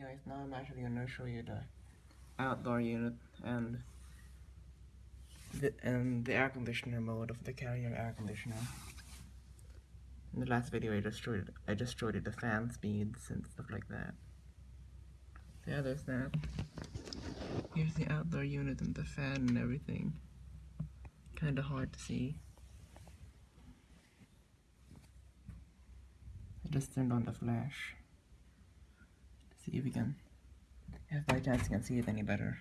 guys, now I'm actually gonna show you the outdoor unit and the, and the air conditioner mode of the carrier air conditioner. In the last video I just showed I just showed you the fan speeds and stuff like that. Yeah, there's that. Here's the outdoor unit and the fan and everything. Kinda hard to see. I just turned on the flash. See if we can, if by chance you can see it any better.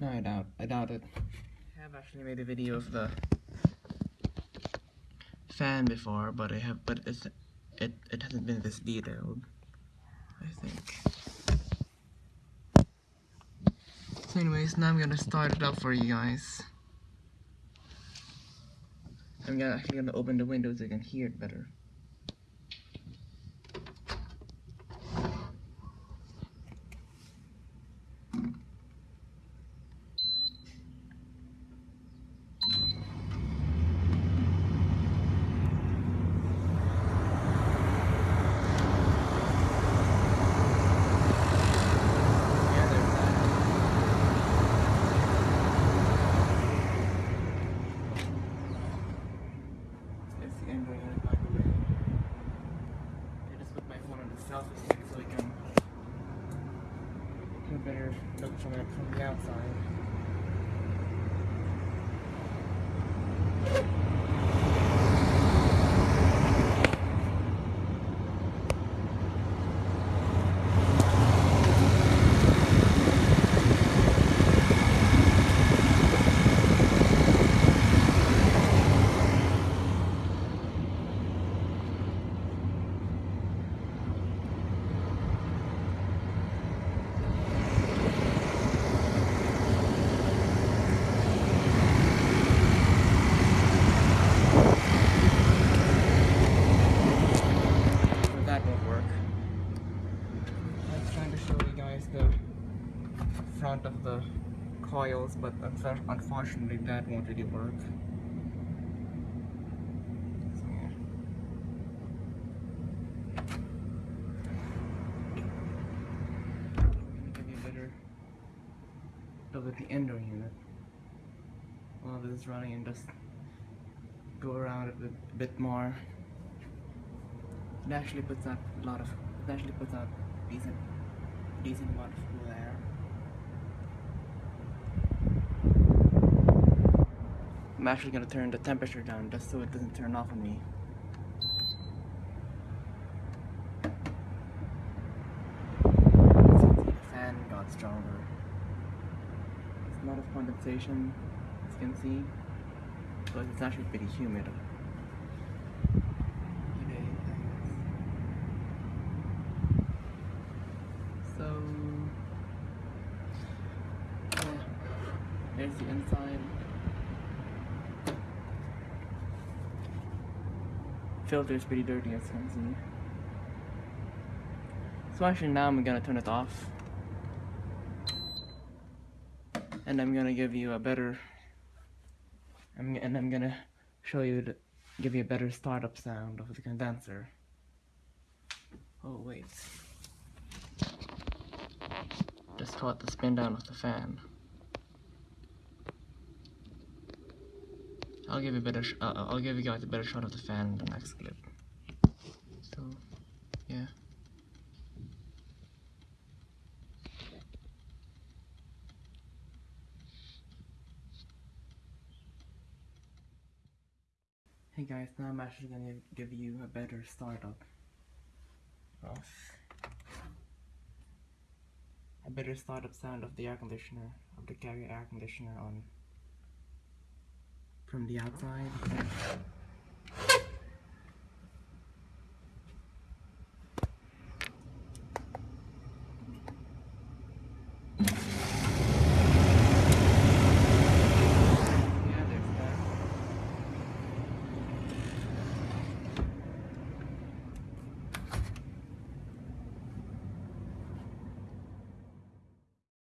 No, I doubt, I doubt it. I have actually made a video of the fan before, but I have, but it's, it, it hasn't been this detailed, I think. So anyways, now I'm gonna start it up for you guys. I'm gonna, actually gonna open the window so you can hear it better. Yeah, there's that. It's the Android unit, by the way. I just put stick so we can get a better look from from the outside. So that won't work. I was trying to show you guys the front of the coils, but unfortunately that won't really work. Look at the indoor unit. While this is running and just go around it a bit, a bit more. It actually puts out a lot of. It actually puts out decent, decent amount of cool air. I'm actually gonna turn the temperature down just so it doesn't turn off on me. The fan got stronger. There's a lot of condensation, as you can see, but it's actually pretty humid. So, yeah, there's the inside. Filter is pretty dirty as you can see. So actually now I'm gonna turn it off. And I'm gonna give you a better, I'm, and I'm gonna show you, the, give you a better startup sound of the condenser. Oh wait. Just caught the spin down of the fan. I'll give you a better. Sh uh, I'll give you guys a better shot of the fan in the next clip. So, yeah. Hey guys, now I'm actually gonna give you a better startup of a better startup sound of the air conditioner, of the carrier air conditioner on from the outside.